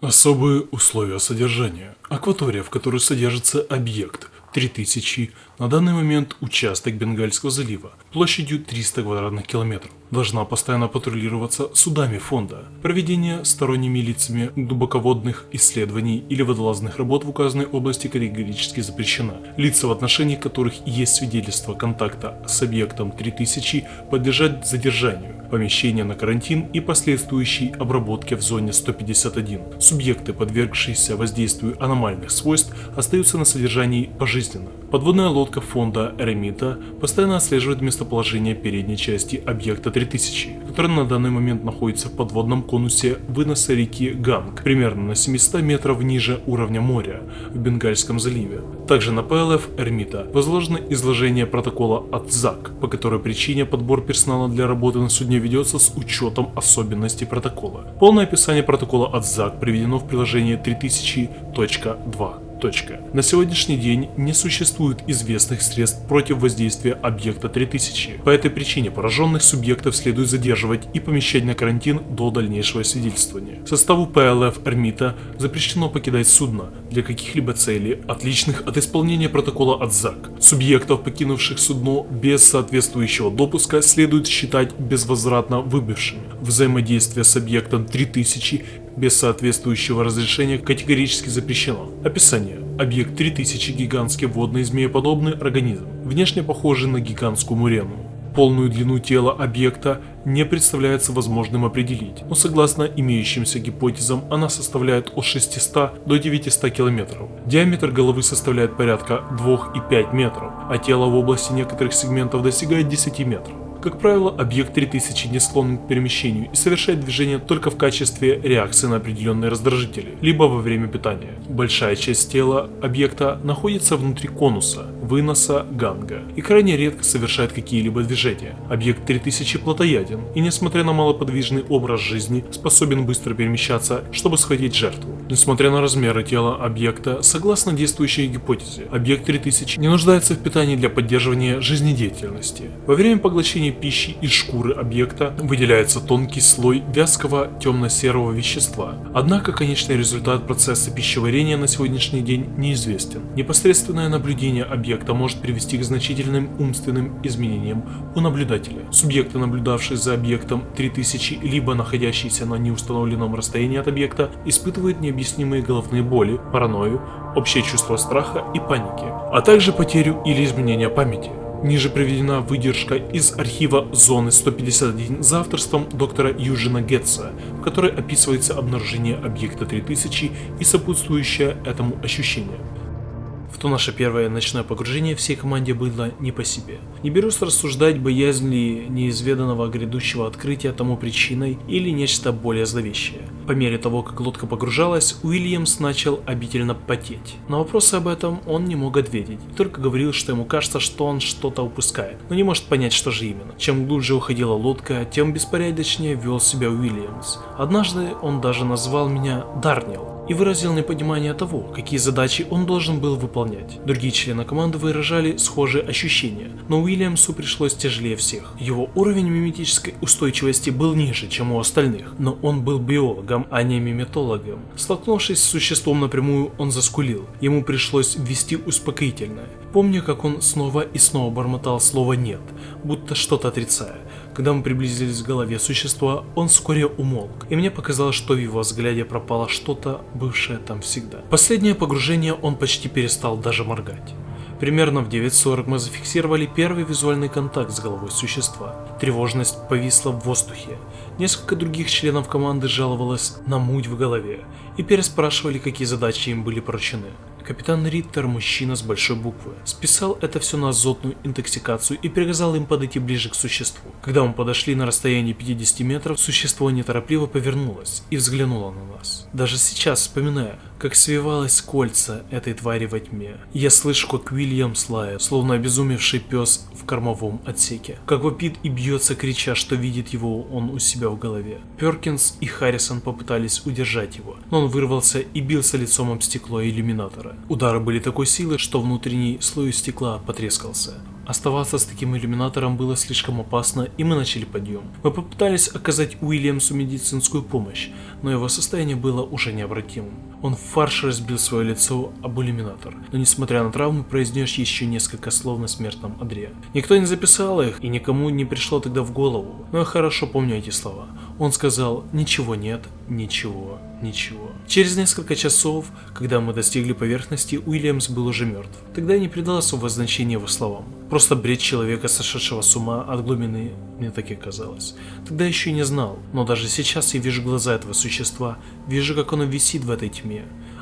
Особые условия содержания. Акватория, в которой содержится объект 3000, на данный момент участок Бенгальского залива площадью 300 квадратных километров. Должна постоянно патрулироваться судами фонда. Проведение сторонними лицами глубоководных исследований или водолазных работ в указанной области категорически запрещено. Лица, в отношении которых есть свидетельство контакта с объектом 3000, подлежат задержанию, помещение на карантин и последующей обработке в зоне 151. Субъекты, подвергшиеся воздействию аномальных свойств, остаются на содержании пожизненно. Подводная лодка фонда Ремита постоянно отслеживает местоположение передней части объекта 3000, который на данный момент находится в подводном конусе выноса реки Ганг, примерно на 700 метров ниже уровня моря в Бенгальском заливе. Также на ПЛФ Эрмита возложено изложение протокола от ЗАК, по которой причине подбор персонала для работы на судне ведется с учетом особенностей протокола. Полное описание протокола от ЗАК приведено в приложении 3000.2. Точка. На сегодняшний день не существует известных средств против воздействия объекта 3000. По этой причине пораженных субъектов следует задерживать и помещать на карантин до дальнейшего свидетельствования. Составу ПЛФ Эрмита запрещено покидать судно для каких-либо целей, отличных от исполнения протокола от ЗАК. Субъектов, покинувших судно без соответствующего допуска, следует считать безвозвратно выбывшими. Взаимодействие с объектом 3000 без соответствующего разрешения категорически запрещено. Описание. Объект 3000 гигантский водный змееподобный организм, внешне похожий на гигантскую мурену. Полную длину тела объекта не представляется возможным определить, но согласно имеющимся гипотезам она составляет от 600 до 900 километров. Диаметр головы составляет порядка 2,5 метров, а тело в области некоторых сегментов достигает 10 метров. Как правило, объект 3000 не склонен к перемещению и совершает движение только в качестве реакции на определенные раздражители, либо во время питания. Большая часть тела объекта находится внутри конуса, выноса ганга и крайне редко совершает какие-либо движения. Объект 3000 плотояден и, несмотря на малоподвижный образ жизни, способен быстро перемещаться, чтобы схватить жертву. Несмотря на размеры тела объекта, согласно действующей гипотезе, объект 3000 не нуждается в питании для поддерживания жизнедеятельности. Во время поглощения получения пищи из шкуры объекта выделяется тонкий слой вязкого темно-серого вещества. Однако конечный результат процесса пищеварения на сегодняшний день неизвестен. Непосредственное наблюдение объекта может привести к значительным умственным изменениям у наблюдателя. Субъекты, наблюдавшие за объектом 3000, либо находящиеся на неустановленном расстоянии от объекта, испытывают необъяснимые головные боли, паранойю, общее чувство страха и паники, а также потерю или изменение памяти. Ниже приведена выдержка из архива Зоны 151 за авторством доктора Южина Гетца, в которой описывается обнаружение объекта 3000 и сопутствующее этому ощущение то наше первое ночное погружение всей команде было не по себе. Не берусь рассуждать, боязнь ли неизведанного грядущего открытия тому причиной или нечто более зловещее. По мере того, как лодка погружалась, Уильямс начал обительно потеть. На вопросы об этом он не мог ответить, только говорил, что ему кажется, что он что-то упускает, но не может понять, что же именно. Чем глубже уходила лодка, тем беспорядочнее вел себя Уильямс. Однажды он даже назвал меня Дарнил, и выразил непонимание того, какие задачи он должен был выполнять. Другие члены команды выражали схожие ощущения, но Уильямсу пришлось тяжелее всех. Его уровень миметической устойчивости был ниже, чем у остальных, но он был биологом, а не миметологом. Столкнувшись с существом напрямую, он заскулил. Ему пришлось ввести успокоительное. Помню, как он снова и снова бормотал слово «нет», будто что-то отрицая. Когда мы приблизились к голове существа, он вскоре умолк, и мне показалось, что в его взгляде пропало что-то, бывшее там всегда. Последнее погружение он почти перестал даже моргать. Примерно в 9.40 мы зафиксировали первый визуальный контакт с головой существа. Тревожность повисла в воздухе. Несколько других членов команды жаловалось на муть в голове и переспрашивали, какие задачи им были поручены. Капитан Риттер, мужчина с большой буквы, списал это все на азотную интоксикацию и приказал им подойти ближе к существу. Когда мы подошли на расстояние 50 метров, существо неторопливо повернулось и взглянуло на нас. Даже сейчас, вспоминая, как свивалось кольца этой твари во тьме, я слышу, как Уильям слает, словно обезумевший пес в кормовом отсеке. Как вопит и бьется, крича, что видит его он у себя в голове. Перкинс и Харрисон попытались удержать его, но он вырвался и бился лицом об стекло иллюминатора. Удары были такой силы, что внутренний слой стекла потрескался Оставаться с таким иллюминатором было слишком опасно, и мы начали подъем. Мы попытались оказать Уильямсу медицинскую помощь, но его состояние было уже необратимым. Он в фарш разбил свое лицо об иллюминатор, но несмотря на травму произнес еще несколько слов на смертном одре. Никто не записал их, и никому не пришло тогда в голову, но я хорошо помню эти слова. Он сказал «Ничего нет, ничего, ничего». Через несколько часов, когда мы достигли поверхности, Уильямс был уже мертв. Тогда я не придал особого значения его словам. Просто бред человека, сошедшего с ума от глубины, мне так и казалось. Тогда еще и не знал, но даже сейчас я вижу глаза этого существа, вижу, как оно висит в этой тьме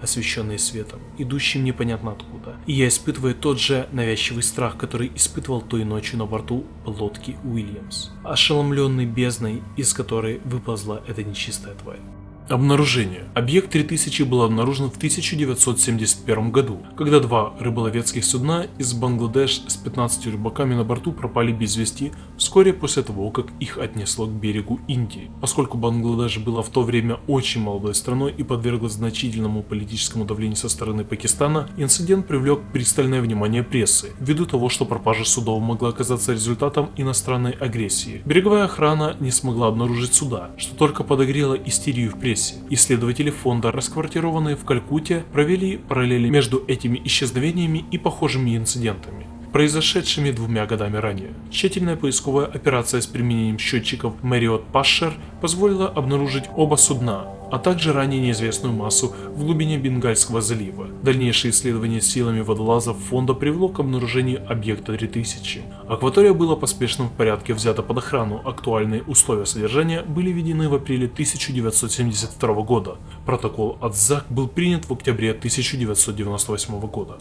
освещенные светом, идущим непонятно откуда. И я испытываю тот же навязчивый страх, который испытывал той ночью на борту лодки Уильямс, ошеломленный бездной, из которой выползла эта нечистая тварь. Обнаружение. Объект 3000 был обнаружен в 1971 году, когда два рыболовецких судна из Бангладеш с 15 рыбаками на борту пропали без вести вскоре после того, как их отнесло к берегу Индии. Поскольку Бангладеш была в то время очень молодой страной и подверглась значительному политическому давлению со стороны Пакистана, инцидент привлек пристальное внимание прессы, ввиду того, что пропажа судов могла оказаться результатом иностранной агрессии. Береговая охрана не смогла обнаружить суда, что только подогрело истерию в прессе процессе. Исследователи фонда, расквартированные в Калькутте, провели параллели между этими исчезновениями и похожими инцидентами произошедшими двумя годами ранее. Тщательная поисковая операция с применением счетчиков Marriott Pasher позволила обнаружить оба судна, а также ранее неизвестную массу в глубине Бенгальского залива. Дальнейшее исследование силами водолазов фонда привело к обнаружению объекта 3000. Акватория была поспешно в порядке взята под охрану, актуальные условия содержания были введены в апреле 1972 года. Протокол от ЗАК был принят в октябре 1998 года.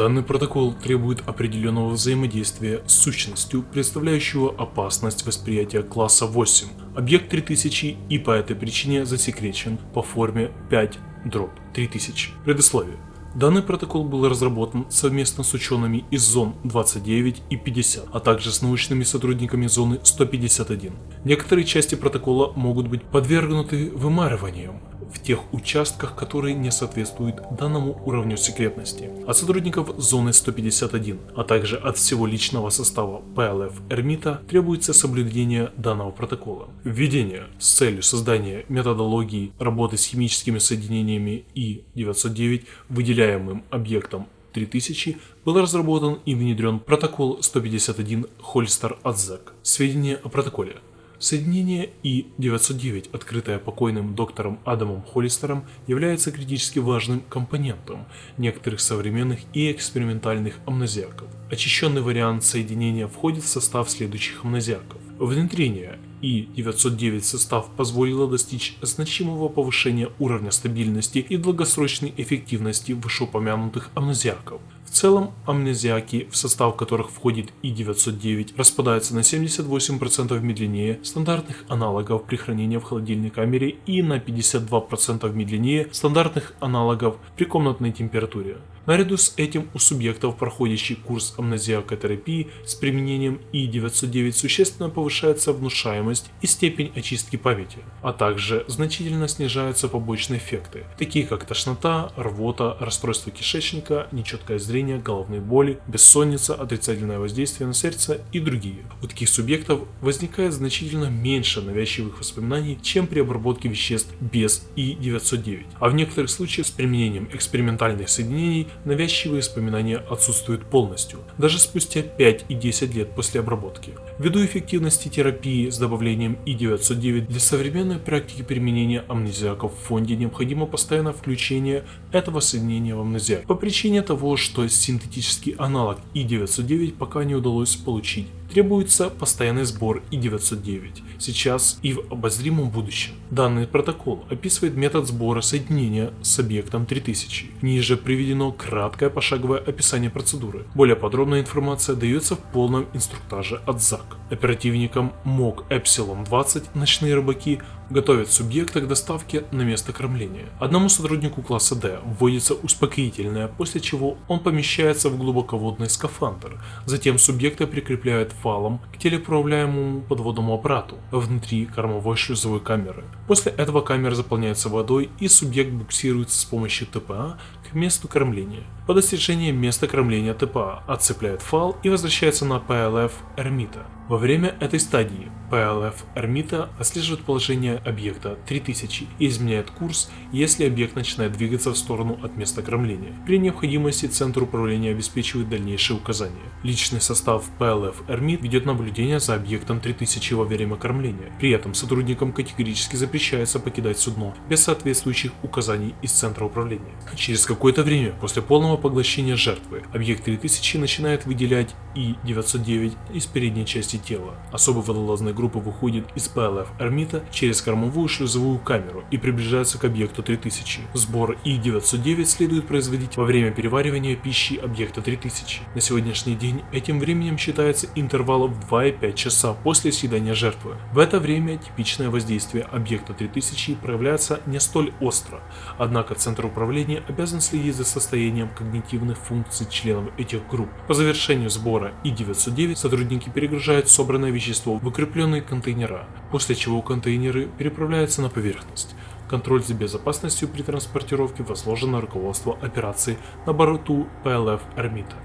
Данный протокол требует определенного взаимодействия с сущностью, представляющего опасность восприятия класса 8. Объект 3000 и по этой причине засекречен по форме 5 дробь 3000. Предисловие. Данный протокол был разработан совместно с учеными из зон 29 и 50, а также с научными сотрудниками зоны 151. Некоторые части протокола могут быть подвергнуты вымарываниям, в тех участках, которые не соответствуют данному уровню секретности. От сотрудников зоны 151, а также от всего личного состава PLF Эрмита требуется соблюдение данного протокола. Введение с целью создания методологии работы с химическими соединениями И-909 выделяемым объектом 3000 был разработан и внедрен протокол 151 Холстер Адзак. Сведения о протоколе. Соединение И-909, открытое покойным доктором Адамом Холлистером, является критически важным компонентом некоторых современных и экспериментальных амнезиаков. Очищенный вариант соединения входит в состав следующих амнезиаков. Внедрение И-909 состав позволило достичь значимого повышения уровня стабильности и долгосрочной эффективности вышеупомянутых амнезиаков. В целом, амнезиаки, в состав которых входит И-909, распадаются на 78% медленнее стандартных аналогов при хранении в холодильной камере и на 52% медленнее стандартных аналогов при комнатной температуре. Наряду с этим у субъектов, проходящий курс амнезиакотерапии с применением И-909 существенно повышается внушаемость и степень очистки памяти, а также значительно снижаются побочные эффекты, такие как тошнота, рвота, расстройство кишечника, нечеткое зрение, головные боли, бессонница, отрицательное воздействие на сердце и другие. У таких субъектов возникает значительно меньше навязчивых воспоминаний, чем при обработке веществ без И-909, а в некоторых случаях с применением экспериментальных соединений навязчивые воспоминания отсутствуют полностью, даже спустя 5 и 10 лет после обработки. Ввиду эффективности терапии с добавлением И909 для современной практики применения амнезиаков в фонде необходимо постоянное включение этого соединения в амнезиак по причине того, что синтетический аналог И909 пока не удалось получить требуется постоянный сбор И909, сейчас и в обозримом будущем. Данный протокол описывает метод сбора соединения с объектом 3000. Ниже приведено краткое пошаговое описание процедуры. Более подробная информация дается в полном инструктаже от ЗАК. Оперативникам МОК Эпсилон 20 «Ночные рыбаки» готовят субъекта к доставке на место кормления. Одному сотруднику класса D вводится успокоительное, после чего он помещается в глубоководный скафандр. Затем субъекта прикрепляют фалом к телеуправляемому подводному аппарату внутри кормовой шлюзовой камеры. После этого камера заполняется водой и субъект буксируется с помощью ТПА к месту кормления. По достижении места кормления ТПА отцепляет фал и возвращается на PLF Эрмита. Во время этой стадии PLF Эрмита отслеживает положение объекта 3000 и изменяет курс, если объект начинает двигаться в сторону от места кормления. При необходимости Центр управления обеспечивает дальнейшие указания. Личный состав PLF Эрмит ведет наблюдение за объектом 3000 во время кормления. При этом сотрудникам категорически запрещается покидать судно без соответствующих указаний из Центра управления. Через какое-то время после полного поглощения жертвы объект 3000 начинает выделять И-909 из передней части тела. Особый водолазной группы выходит из PLF Эрмита через кормовую шлюзовую камеру и приближается к объекту 3000. Сбор И-909 следует производить во время переваривания пищи объекта 3000. На сегодняшний день этим временем считается интервал в 2,5 часа после съедания жертвы. В это время типичное воздействие объекта 3000 проявляется не столь остро, однако Центр управления обязан следить за состоянием когнитивных функций членов этих групп. По завершению сбора И-909 сотрудники перегружают собранное вещество в укрепленные контейнера, после чего контейнеры переправляются на поверхность. Контроль за безопасностью при транспортировке возложен на руководство операции на борту PLF Эрмита.